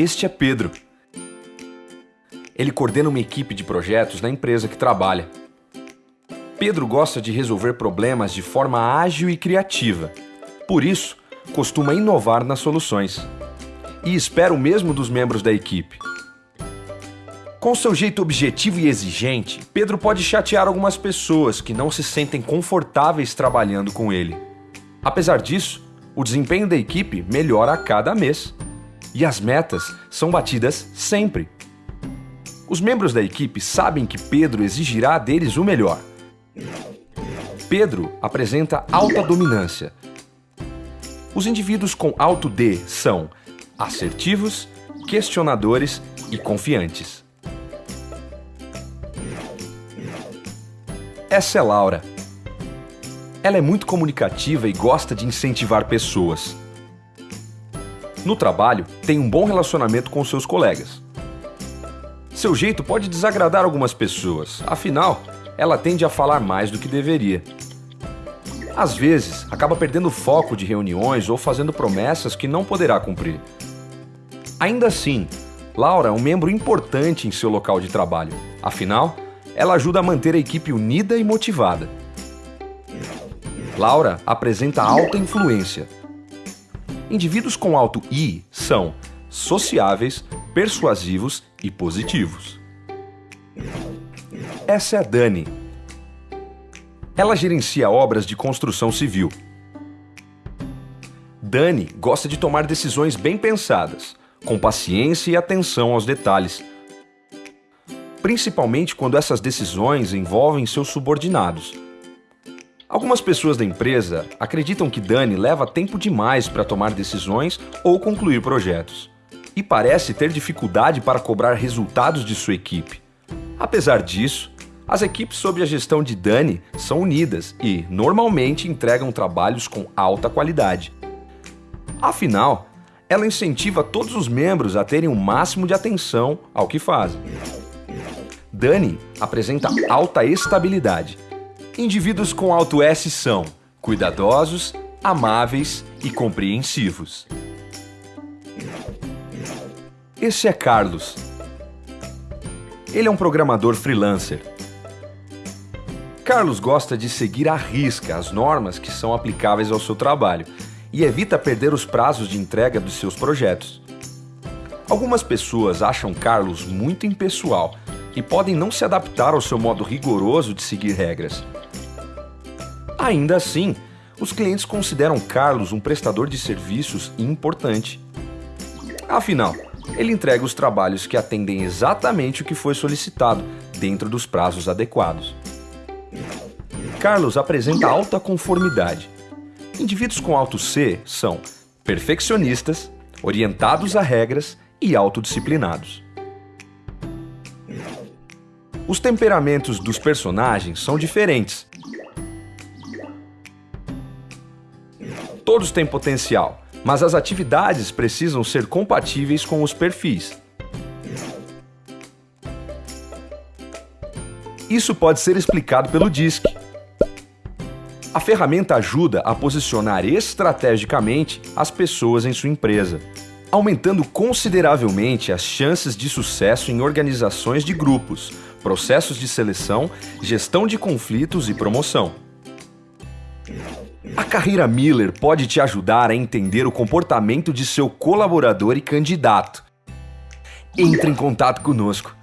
Este é Pedro. Ele coordena uma equipe de projetos na empresa que trabalha. Pedro gosta de resolver problemas de forma ágil e criativa. Por isso, costuma inovar nas soluções. E espera o mesmo dos membros da equipe. Com seu jeito objetivo e exigente, Pedro pode chatear algumas pessoas que não se sentem confortáveis trabalhando com ele. Apesar disso, o desempenho da equipe melhora a cada mês e as metas são batidas sempre. Os membros da equipe sabem que Pedro exigirá deles o melhor. Pedro apresenta alta dominância. Os indivíduos com alto D são assertivos, questionadores e confiantes. Essa é Laura. Ela é muito comunicativa e gosta de incentivar pessoas. No trabalho, tem um bom relacionamento com seus colegas. Seu jeito pode desagradar algumas pessoas, afinal, ela tende a falar mais do que deveria. Às vezes, acaba perdendo foco de reuniões ou fazendo promessas que não poderá cumprir. Ainda assim, Laura é um membro importante em seu local de trabalho. Afinal, ela ajuda a manter a equipe unida e motivada. Laura apresenta alta influência. Indivíduos com alto I são sociáveis, persuasivos e positivos. Essa é a Dani. Ela gerencia obras de construção civil. Dani gosta de tomar decisões bem pensadas, com paciência e atenção aos detalhes, principalmente quando essas decisões envolvem seus subordinados. Algumas pessoas da empresa acreditam que Dani leva tempo demais para tomar decisões ou concluir projetos, e parece ter dificuldade para cobrar resultados de sua equipe. Apesar disso, as equipes sob a gestão de Dani são unidas e, normalmente, entregam trabalhos com alta qualidade. Afinal, ela incentiva todos os membros a terem o máximo de atenção ao que fazem. Dani apresenta alta estabilidade. Indivíduos com alto S são cuidadosos, amáveis e compreensivos. Esse é Carlos. Ele é um programador freelancer. Carlos gosta de seguir à risca as normas que são aplicáveis ao seu trabalho e evita perder os prazos de entrega dos seus projetos. Algumas pessoas acham Carlos muito impessoal e podem não se adaptar ao seu modo rigoroso de seguir regras. Ainda assim, os clientes consideram Carlos um prestador de serviços importante. Afinal, ele entrega os trabalhos que atendem exatamente o que foi solicitado, dentro dos prazos adequados. Carlos apresenta alta conformidade. Indivíduos com alto C são perfeccionistas, orientados a regras e autodisciplinados. Os temperamentos dos personagens são diferentes. Todos têm potencial, mas as atividades precisam ser compatíveis com os perfis. Isso pode ser explicado pelo DISC. A ferramenta ajuda a posicionar estrategicamente as pessoas em sua empresa, aumentando consideravelmente as chances de sucesso em organizações de grupos, processos de seleção, gestão de conflitos e promoção. A carreira Miller pode te ajudar a entender o comportamento de seu colaborador e candidato. Entre em contato conosco.